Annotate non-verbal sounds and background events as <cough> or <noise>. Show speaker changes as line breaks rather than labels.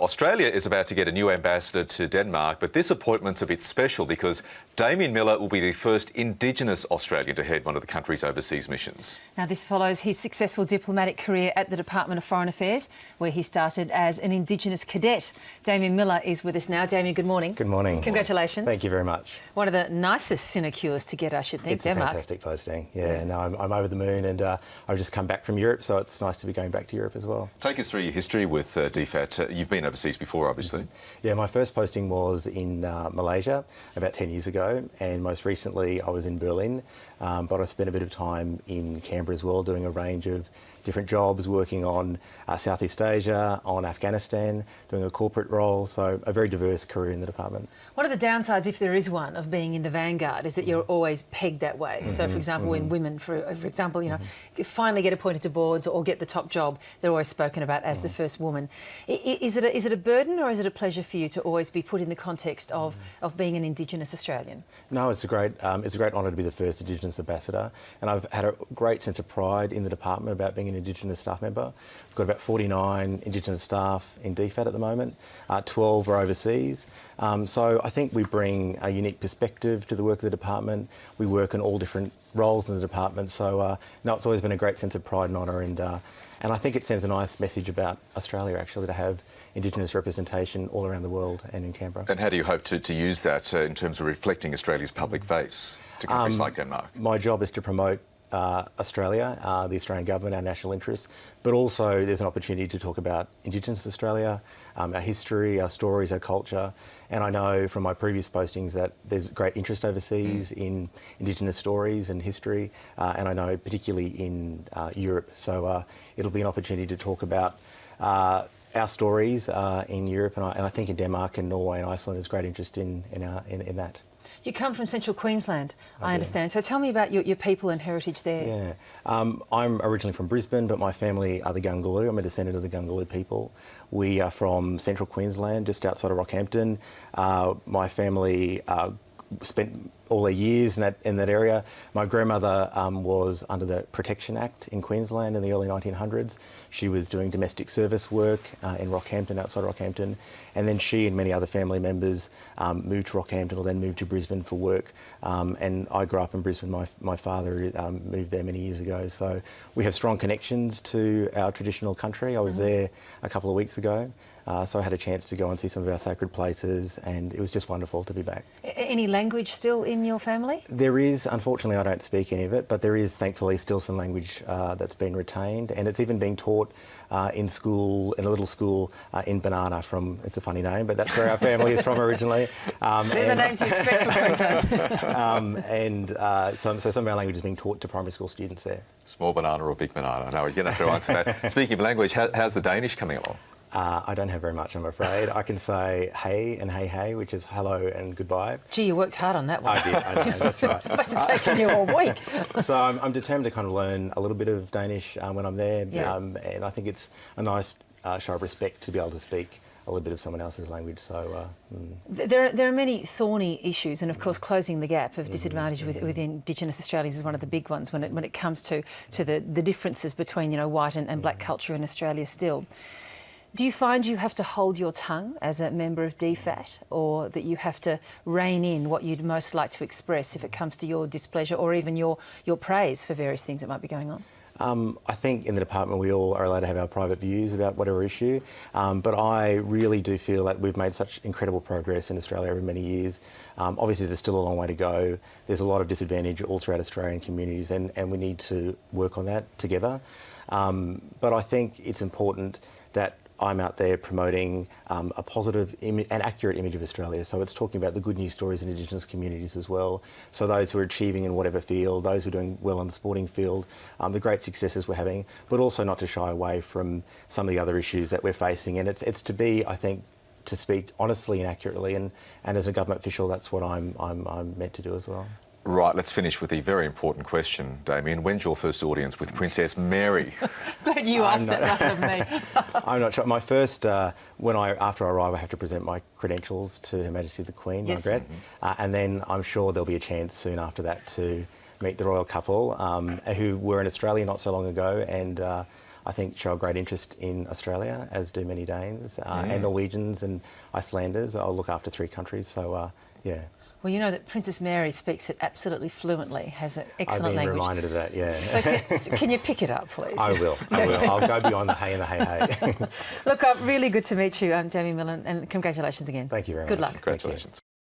Australia is about to get a new ambassador to Denmark, but this appointment's a bit special because Damien Miller will be the first Indigenous Australian to head one of the country's overseas missions.
Now, this follows his successful diplomatic career at the Department of Foreign Affairs, where he started as an Indigenous cadet. Damien Miller is with us now. Damien, good morning.
Good morning.
Congratulations.
Thank you very much.
One of the nicest sinecures to get, I should think,
it's
Denmark.
a fantastic posting. Yeah, no, I'm, I'm, over the moon and uh, I've just come back from Europe, so it's nice to be going back to Europe as well.
Take us through your history with uh, DFAT. Uh, you've been overseas before, obviously. Mm
-hmm. Yeah, my first posting was in uh, Malaysia about 10 years ago, and most recently I was in Berlin, um, but I spent a bit of time in Canberra as well doing a range of different jobs, working on uh, Southeast Asia, on Afghanistan, doing a corporate role, so a very diverse career in the department.
What are the downsides, if there is one, of being in the vanguard is that you're always pegged that way. Mm -hmm, so, for mm-hmm, example, mm -hmm. when women, for, for example, you know, mm -hmm. finally get appointed to boards or get the top job, they're always spoken about as the mm-hmm. first woman. Is it, a, is it a burden or is it a pleasure for you to always be put in the context of, of being an Indigenous Australian?
No, it's a great, um, it's a great honour to be the first Indigenous ambassador, and I've had a great sense of pride in the department about being an Indigenous staff member. We've got about 49 Indigenous staff in DFAT at the moment, uh, 12 are overseas. Um, so I think we bring a unique perspective to the work of the department. We work in all different roles in the department. So uh, no, it's always been a great sense of pride and honour and uh, and I think it sends a nice message about Australia actually to have Indigenous representation all around the world and in Canberra.
And how do you hope to, to use that uh, in terms of reflecting Australia's public face to countries um, like Denmark?
My job is to promote uh, Australia, uh, the Australian government, our national interests, but also there's an opportunity to talk about Indigenous Australia, um, our history, our stories, our culture. And I know from my previous postings that there's great interest overseas mm. in Indigenous stories and history, uh, and I know particularly in uh, Europe. So uh, it'll be an opportunity to talk about uh, our stories in Europe, and I, and I, think in Denmark and Norway and Iceland there's great interest in, in, our, in, in that.
You come from central Queensland, I, I understand. So tell me about your, your, people and heritage there.
Yeah, um, I'm originally from Brisbane, but my family are the Gungaloo. I'm a descendant of the Gungaloo people. We are from central Queensland, just outside of Rockhampton. Uh, my family uh, spent all their years in that in that area. My grandmother um, was under the Protection Act in Queensland in the early 1900s. She was doing domestic service work uh, in Rockhampton, outside Rockhampton, and then she and many other family members um, moved to Rockhampton or then moved to Brisbane for work. Um, and I grew up in Brisbane. My my father um, moved there many years ago, so we have strong connections to our traditional country. I was mm -hmm. there a couple of weeks ago. Uh, so I had a chance to go and see some of our sacred places and it was just wonderful to be back.
Any language still in your family?
There is, unfortunately I don't speak any of it, but there is thankfully still some language uh, that's been retained and it's even being taught uh, in school, in a little school uh, in Banana from, it's a funny name, but that's where our family is from originally.
Um, <laughs> They're the names you expect from Queensland. <laughs>
um, and uh, so, so some of our language is being taught to primary school students there.
Small banana or big banana? No, you're going to have to answer that. <laughs> Speaking of language, how, how's the Danish coming along?
Uh, I don't have very much, I'm afraid. I can say hey and hey hey, which is hello and goodbye.
Gee, you worked hard on that one.
I did, I know, that's <laughs> right.
Must have taken you all week. <laughs>
so I'm, I'm, determined to kind of learn a little bit of Danish um, when I'm there, yeah. um, and I think it's a nice uh, show of respect to be able to speak a little bit of someone else's language. So uh,
mm. there, are, there are many thorny issues, and of course, closing the gap of disadvantage mm -hmm. with, with Indigenous Australians is one of the big ones when it when it comes to to the the differences between you know white and, and black mm. culture in Australia still. Do you find you have to hold your tongue as a member of DFAT or that you have to rein in what you'd most like to express if it comes to your displeasure or even your, your praise for various things that might be going on?
Um, I think in the department we all are allowed to have our private views about whatever issue, um, but I really do feel that we've made such incredible progress in Australia over many years. Um, obviously there's still a long way to go. There's a lot of disadvantage all throughout Australian communities and, and we need to work on that together. Um, but I think it's important that I'm out there promoting um, a positive and accurate image of Australia. So it's talking about the good news stories in Indigenous communities as well. So those who are achieving in whatever field, those who are doing well in the sporting field, um, the great successes we're having, but also not to shy away from some of the other issues that we're facing. And it's, it's to be, I think, to speak honestly and accurately. And, and as a government official, that's what I'm, I'm, I'm meant to do as well.
Right, let's finish with a very important question, Damien. When's your first audience with Princess Mary? <laughs>
But you asked that rather than me. <laughs>
I'm not sure. My first, uh, when I after I arrive, I have to present my credentials to Her Majesty the Queen, yes. Margaret, mm -hmm. uh, and then I'm sure there'll be a chance soon after that to meet the royal couple, um, who were in Australia not so long ago, and uh, I think show a great interest in Australia, as do many Danes uh, and Norwegians and Icelanders. I'll look after three countries, so uh, yeah.
Well, you know that Princess Mary speaks it absolutely fluently, has an excellent
I've
excellent
been
language.
reminded of that, yeah.
So can, <laughs> can you pick it up, please?
I will. I will. I'll go beyond the hey and the hey hey. <laughs>
Look, uh, really good to meet you, um, Damien Miller, and congratulations again.
Thank you very
Good
much.
Good luck.
Congratulations.